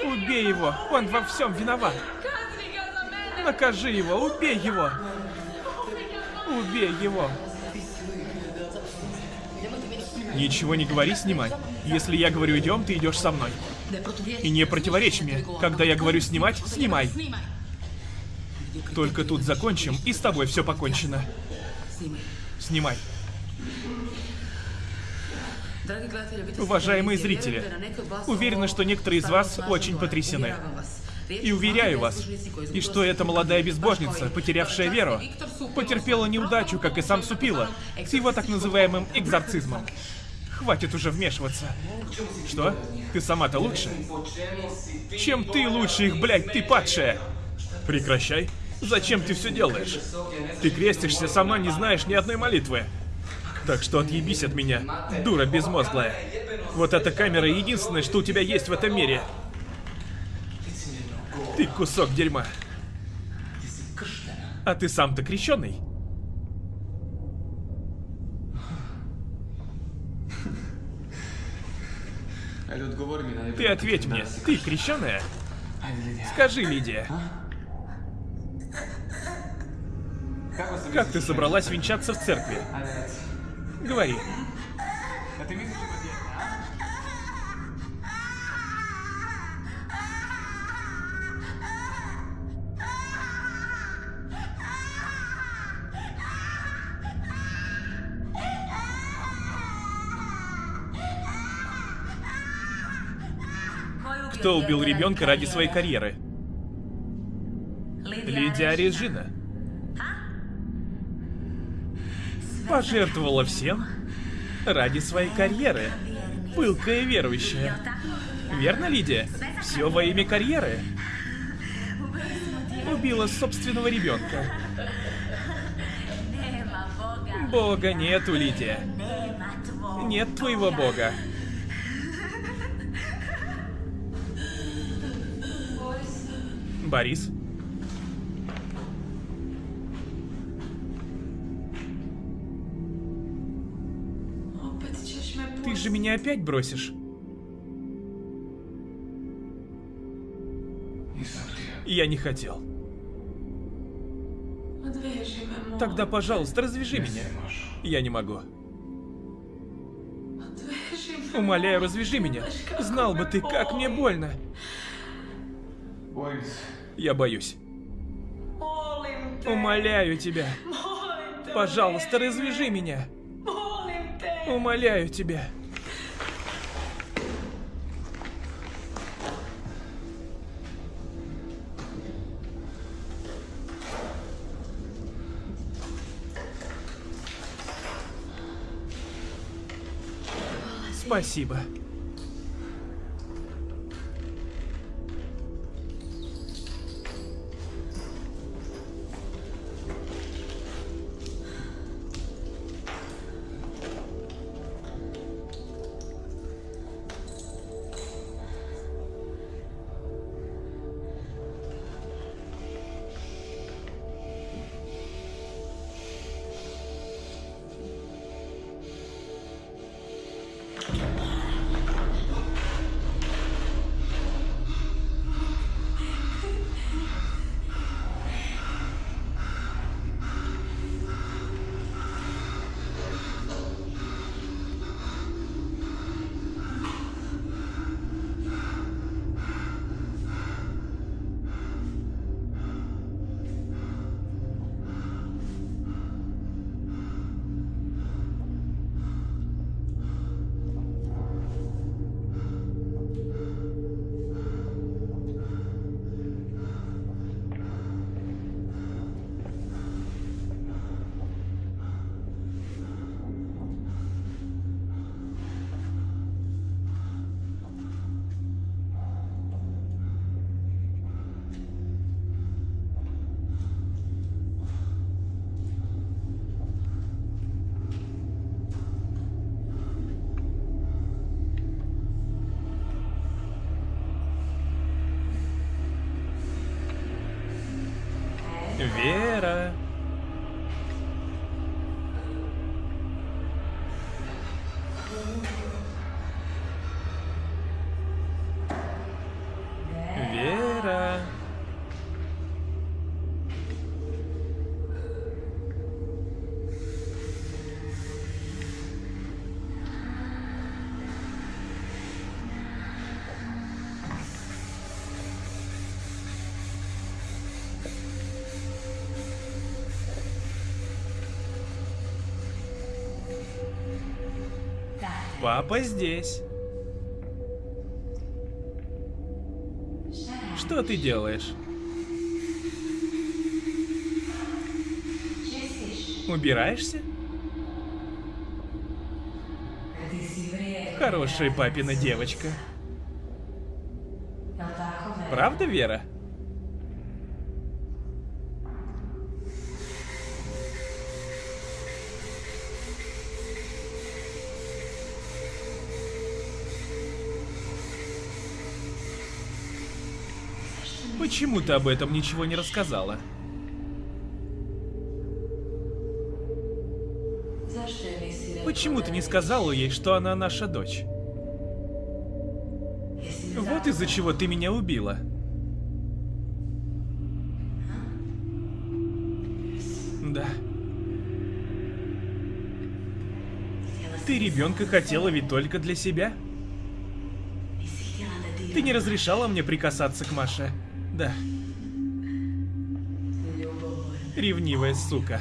Убей его, он во всем виноват. Накажи его, убей его. Убей его. Ничего не говори, снимай. Если я говорю идем, ты идешь со мной. И не противоречь мне. Когда я говорю снимать, снимай. Только тут закончим, и с тобой все покончено. Снимай. Уважаемые зрители, уверена, что некоторые из вас очень потрясены. И уверяю вас, и что эта молодая безбожница, потерявшая веру, потерпела неудачу, как и сам Супила, с его так называемым экзорцизмом. Хватит уже вмешиваться. Что? Ты сама-то лучше? Чем ты лучше их, блядь, ты падшая? Прекращай. Зачем ты все делаешь? Ты крестишься, сама не знаешь ни одной молитвы. Так что отъебись от меня, дура безмозглая. Вот эта камера единственное, что у тебя есть в этом мире. Ты кусок дерьма. А ты сам-то крещеный? Ты ответь мне, ты крещеная? Скажи, Лидия. Как ты собралась венчаться в церкви? Говори. Кто убил ребенка ради своей карьеры? Лидия Режина. Пожертвовала всем ради своей карьеры. Пылкая верующая. Верно, Лидия? Все во имя карьеры. Убила собственного ребенка. Бога нету, Лидия. Нет твоего бога. Борис? Же меня опять бросишь. Я не хотел. Тогда, пожалуйста, развяжи меня. Я не могу. Умоляю, развяжи меня. Знал бы ты, как мне больно. Я боюсь. Умоляю тебя. Пожалуйста, развяжи меня. Умоляю тебя. Спасибо. Папа здесь. Что ты делаешь? Убираешься? Хорошая папина девочка. Правда, Вера? Почему ты об этом ничего не рассказала? Почему ты не сказала ей, что она наша дочь? Вот из-за чего ты меня убила. Да. Ты ребенка хотела ведь только для себя? Ты не разрешала мне прикасаться к Маше. Да. Ревнивая сука.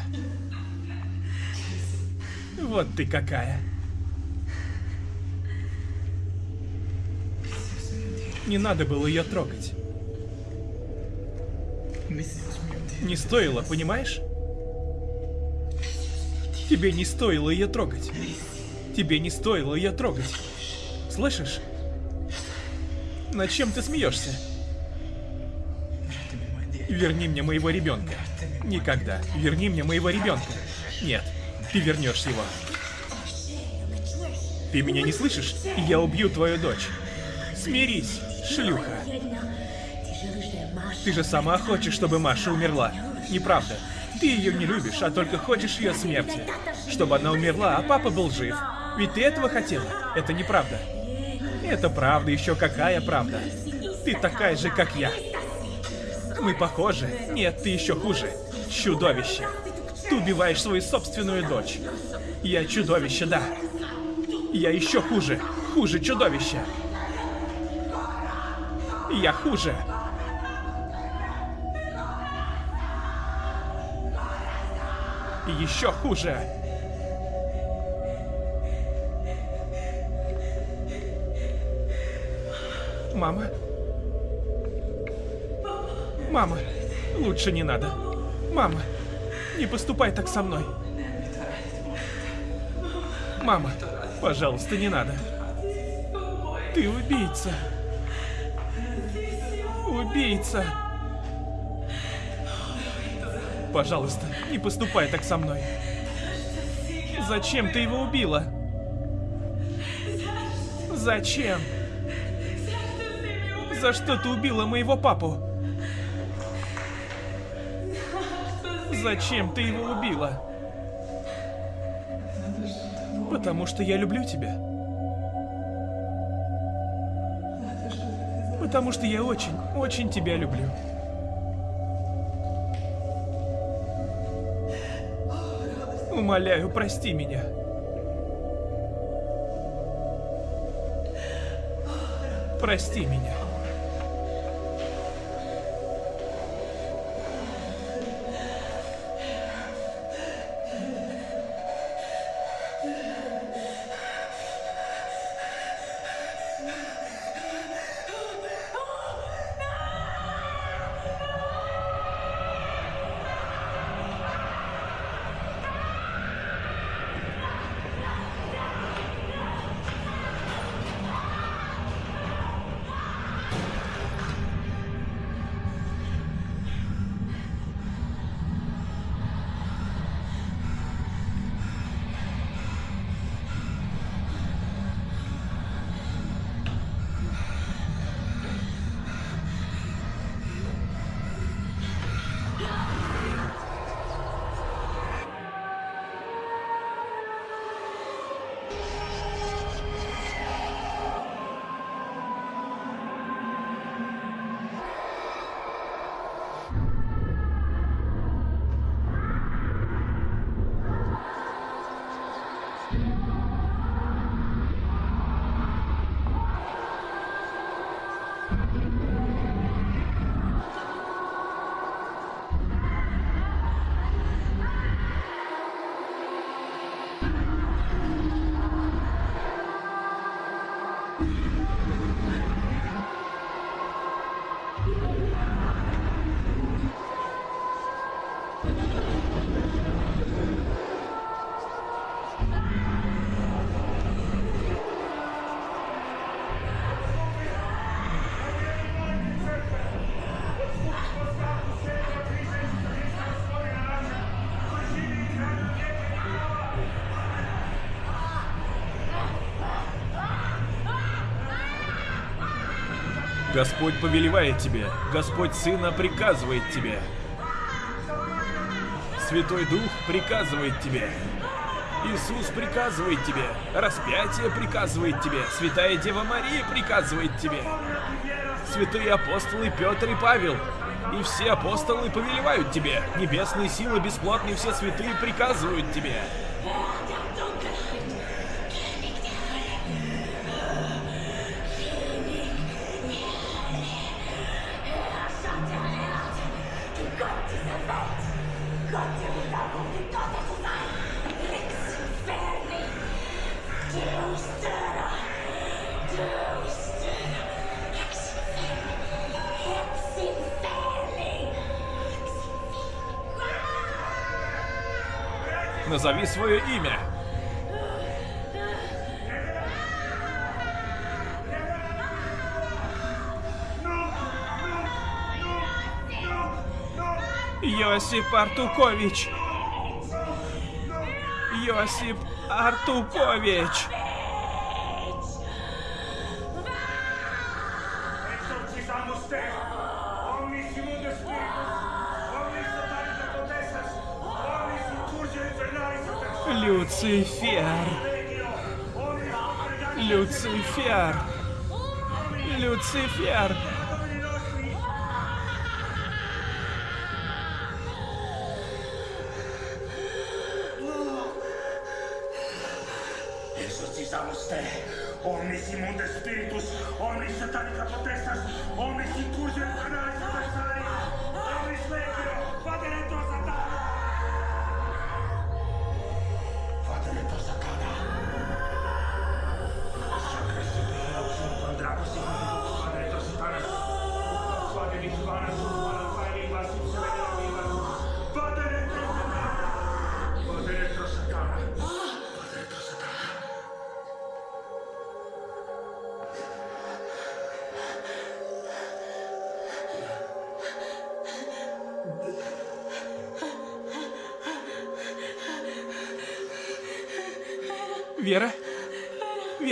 Вот ты какая. Не надо было ее трогать. Не стоило, понимаешь? Тебе не стоило ее трогать. Тебе не стоило ее трогать. Слышишь? Над чем ты смеешься? Верни мне моего ребенка. Никогда. Верни мне моего ребенка. Нет, ты вернешь его. Ты меня не слышишь? Я убью твою дочь. Смирись, шлюха. Ты же сама хочешь, чтобы Маша умерла. Неправда. Ты ее не любишь, а только хочешь ее смерти. Чтобы она умерла, а папа был жив. Ведь ты этого хотела. Это неправда. Это правда, еще какая правда. Ты такая же, как я. Мы похожи. Нет, ты еще хуже. Чудовище. Ты убиваешь свою собственную дочь. Я чудовище, да. Я еще хуже. Хуже чудовище. Я хуже. Еще хуже. Мама? Мама, лучше не надо. Мама, не поступай так со мной. Мама, пожалуйста, не надо. Ты убийца. Убийца. Пожалуйста, не поступай так со мной. Зачем ты его убила? Зачем? За что ты убила моего папу? Зачем ты его убила? Потому что я люблю тебя. Потому что я очень, очень тебя люблю. Умоляю, прости меня. Прости меня. Господь повелевает тебе, Господь Сына приказывает тебе. Святой Дух приказывает тебе. Иисус приказывает тебе. Распятие приказывает тебе. Святая Дева Мария приказывает тебе. Святые апостолы Петр и Павел. И все апостолы повелевают тебе. Небесные силы бесплотные все святые приказывают тебе. Назови свое имя. Йосип Артукович. Йосип Артукович. Exorcizamos te, omnis Exorcizamos te, omnis immunde spiritus, omnis satanica potestas, omnis incurge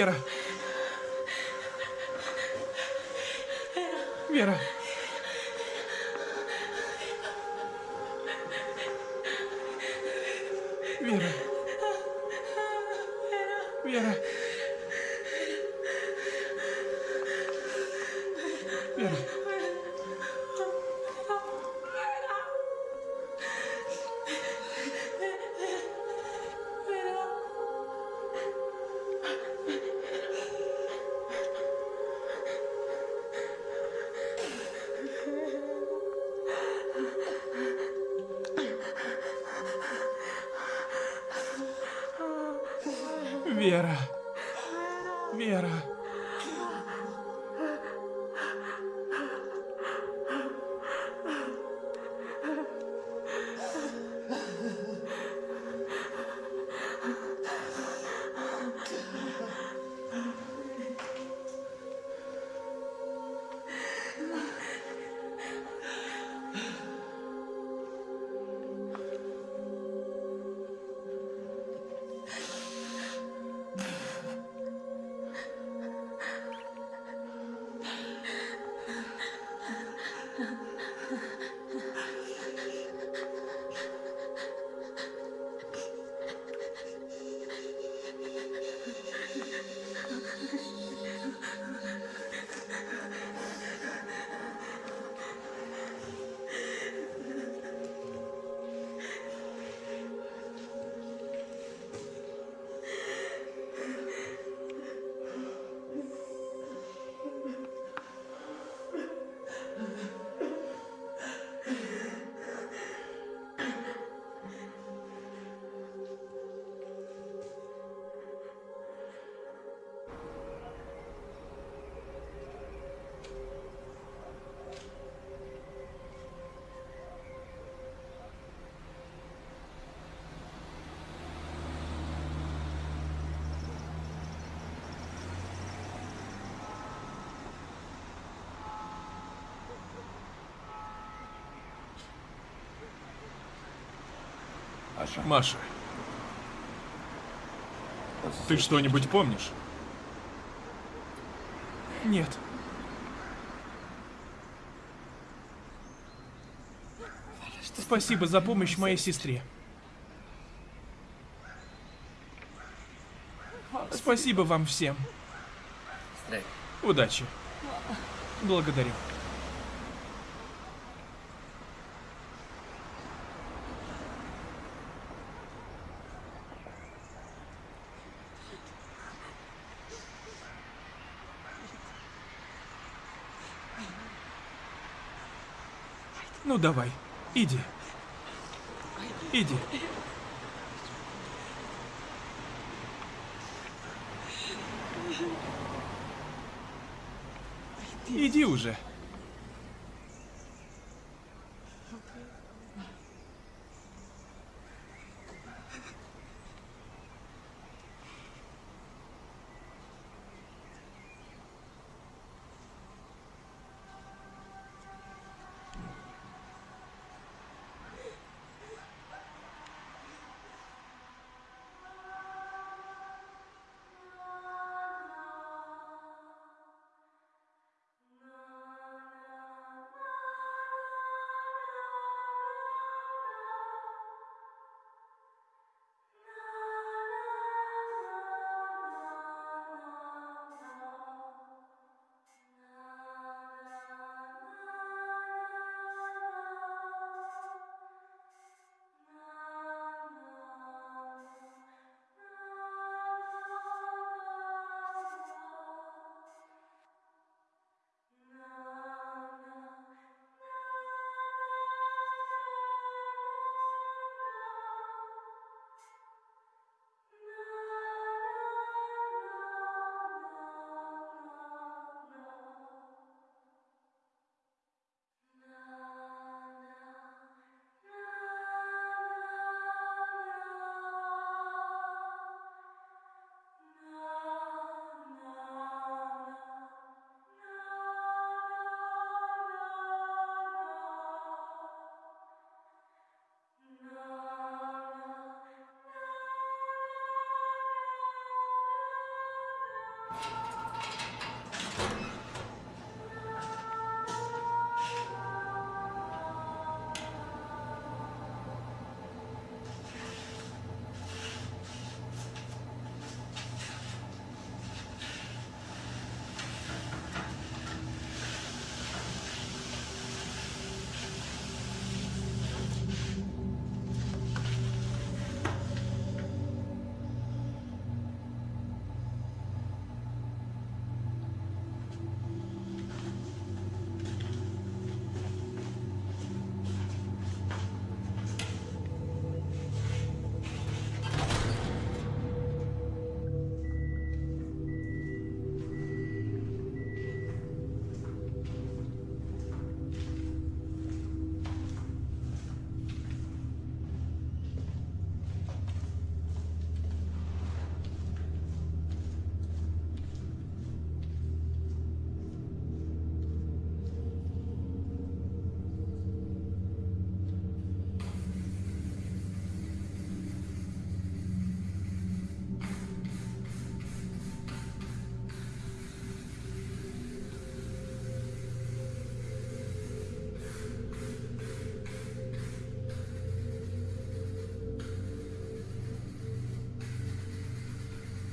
Вера? Вера. Вера. Маша. Ты что-нибудь помнишь? Нет. Спасибо за помощь моей сестре. Спасибо вам всем. Удачи. Благодарю. Давай, иди. Иди. Иди уже.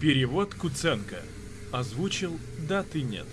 Перевод Куценко. Озвучил «Да, ты нет».